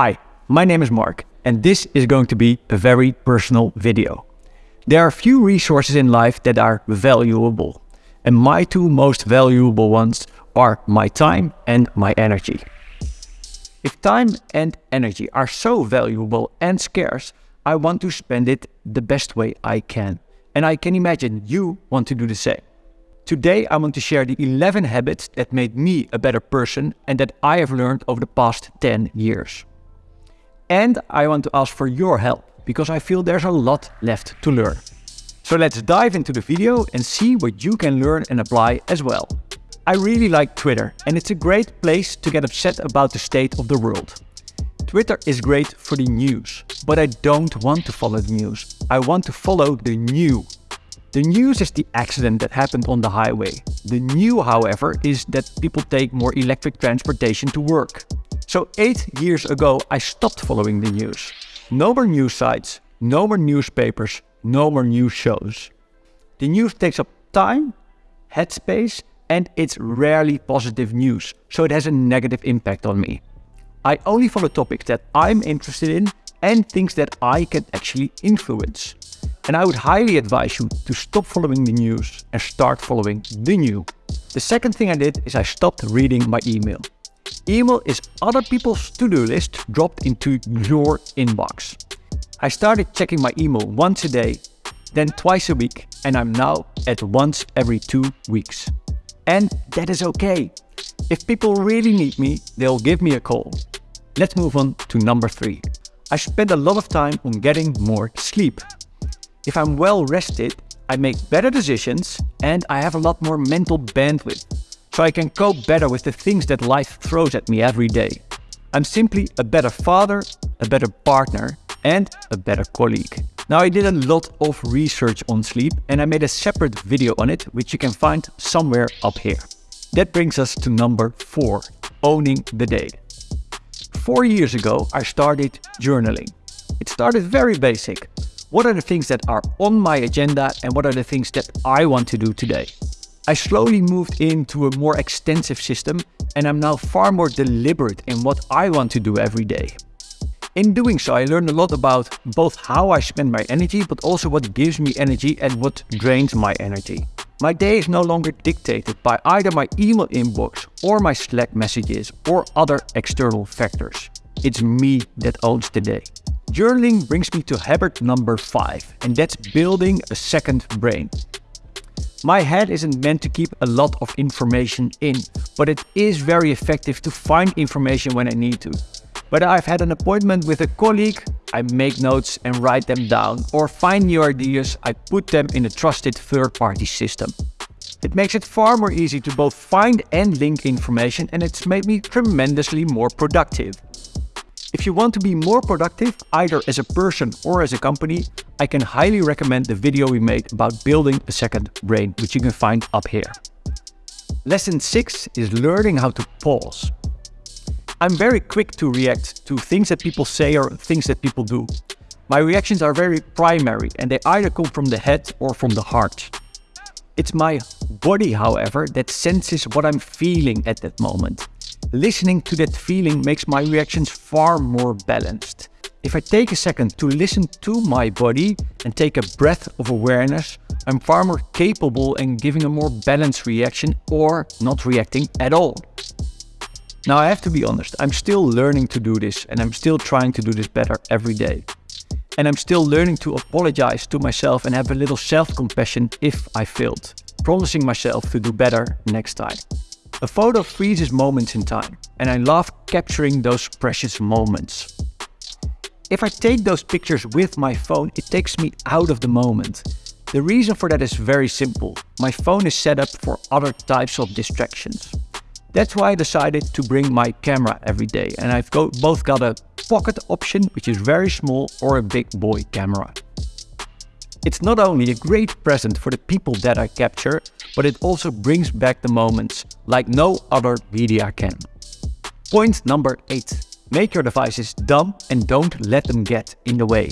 Hi, my name is Mark, and this is going to be a very personal video. There are few resources in life that are valuable, and my two most valuable ones are my time and my energy. If time and energy are so valuable and scarce, I want to spend it the best way I can. And I can imagine you want to do the same. Today I want to share the 11 habits that made me a better person and that I have learned over the past 10 years. And I want to ask for your help because I feel there's a lot left to learn. So let's dive into the video and see what you can learn and apply as well. I really like Twitter and it's a great place to get upset about the state of the world. Twitter is great for the news, but I don't want to follow the news. I want to follow the new. The news is the accident that happened on the highway. The new, however, is that people take more electric transportation to work. So eight years ago, I stopped following the news. No more news sites, no more newspapers, no more news shows. The news takes up time, headspace, and it's rarely positive news, so it has a negative impact on me. I only follow topics that I'm interested in and things that I can actually influence. And I would highly advise you to stop following the news and start following the new. The second thing I did is I stopped reading my email. Email is other people's to-do list dropped into your inbox. I started checking my email once a day, then twice a week, and I'm now at once every two weeks. And that is okay. If people really need me, they'll give me a call. Let's move on to number three. I spend a lot of time on getting more sleep. If I'm well rested, I make better decisions and I have a lot more mental bandwidth so I can cope better with the things that life throws at me every day. I'm simply a better father, a better partner, and a better colleague. Now I did a lot of research on sleep and I made a separate video on it, which you can find somewhere up here. That brings us to number 4, owning the day. Four years ago I started journaling. It started very basic. What are the things that are on my agenda and what are the things that I want to do today? I slowly moved into a more extensive system and I'm now far more deliberate in what I want to do every day. In doing so, I learned a lot about both how I spend my energy, but also what gives me energy and what drains my energy. My day is no longer dictated by either my email inbox or my Slack messages or other external factors. It's me that owns the day. Journaling brings me to habit number 5 and that's building a second brain. My head isn't meant to keep a lot of information in, but it is very effective to find information when I need to. Whether I've had an appointment with a colleague, I make notes and write them down, or find new ideas, I put them in a trusted third-party system. It makes it far more easy to both find and link information and it's made me tremendously more productive. If you want to be more productive, either as a person or as a company, I can highly recommend the video we made about building a second brain, which you can find up here. Lesson 6 is learning how to pause. I'm very quick to react to things that people say or things that people do. My reactions are very primary and they either come from the head or from the heart. It's my body, however, that senses what I'm feeling at that moment. Listening to that feeling makes my reactions far more balanced. If I take a second to listen to my body and take a breath of awareness, I'm far more capable in giving a more balanced reaction or not reacting at all. Now I have to be honest, I'm still learning to do this and I'm still trying to do this better every day. And I'm still learning to apologize to myself and have a little self-compassion if I failed, promising myself to do better next time. A photo freezes moments in time, and I love capturing those precious moments. If I take those pictures with my phone, it takes me out of the moment. The reason for that is very simple. My phone is set up for other types of distractions. That's why I decided to bring my camera every day and I've got, both got a pocket option, which is very small, or a big boy camera. It's not only a great present for the people that I capture, but it also brings back the moments like no other media can. Point number 8. Make your devices dumb and don't let them get in the way.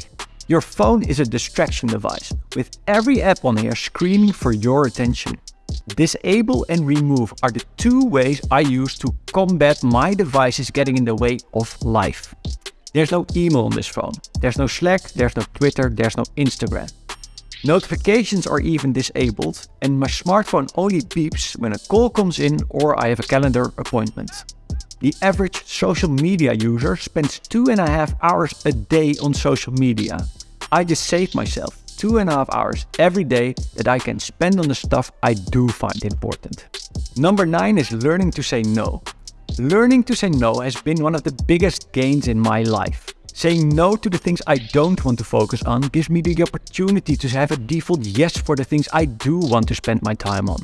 Your phone is a distraction device, with every app on here screaming for your attention. Disable and remove are the two ways I use to combat my devices getting in the way of life. There's no email on this phone. There's no Slack, there's no Twitter, there's no Instagram. Notifications are even disabled and my smartphone only beeps when a call comes in or I have a calendar appointment. The average social media user spends two and a half hours a day on social media. I just save myself two and a half hours every day that I can spend on the stuff I do find important. Number 9 is learning to say no. Learning to say no has been one of the biggest gains in my life. Saying no to the things I don't want to focus on gives me the opportunity to have a default yes for the things I do want to spend my time on.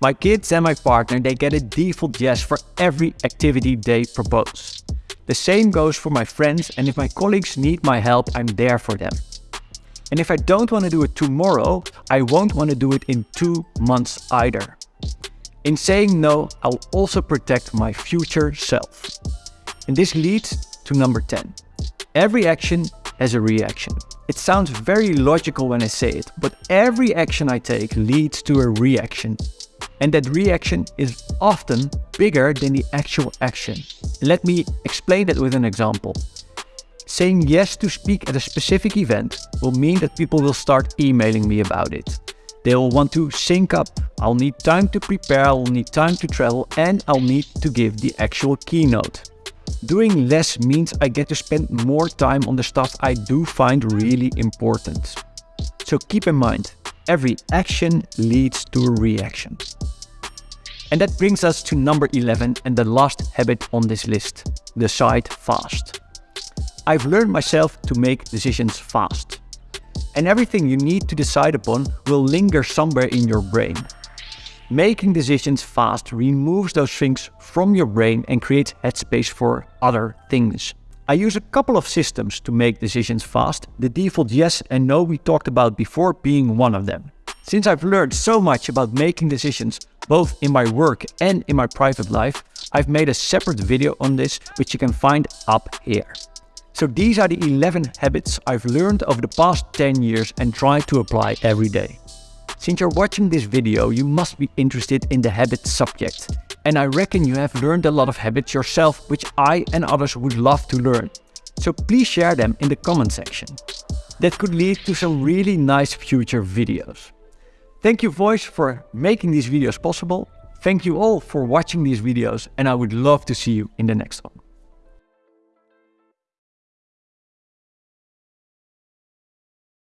My kids and my partner, they get a default yes for every activity they propose. The same goes for my friends and if my colleagues need my help, I'm there for them. And if I don't want to do it tomorrow, I won't want to do it in two months either. In saying no, I'll also protect my future self. And this leads to number 10. Every action has a reaction. It sounds very logical when I say it, but every action I take leads to a reaction. And that reaction is often bigger than the actual action. Let me explain that with an example. Saying yes to speak at a specific event will mean that people will start emailing me about it. They'll want to sync up, I'll need time to prepare, I'll need time to travel and I'll need to give the actual keynote. Doing less means I get to spend more time on the stuff I do find really important. So keep in mind, every action leads to a reaction. And that brings us to number 11 and the last habit on this list, decide fast. I've learned myself to make decisions fast. And everything you need to decide upon will linger somewhere in your brain. Making decisions fast removes those things from your brain and creates headspace for other things. I use a couple of systems to make decisions fast, the default yes and no we talked about before being one of them. Since I've learned so much about making decisions both in my work and in my private life, I've made a separate video on this which you can find up here. So these are the 11 habits I've learned over the past 10 years and try to apply every day. Since you're watching this video, you must be interested in the habit subject. And I reckon you have learned a lot of habits yourself, which I and others would love to learn. So please share them in the comment section. That could lead to some really nice future videos. Thank you Voys for making these videos possible. Thank you all for watching these videos and I would love to see you in the next one.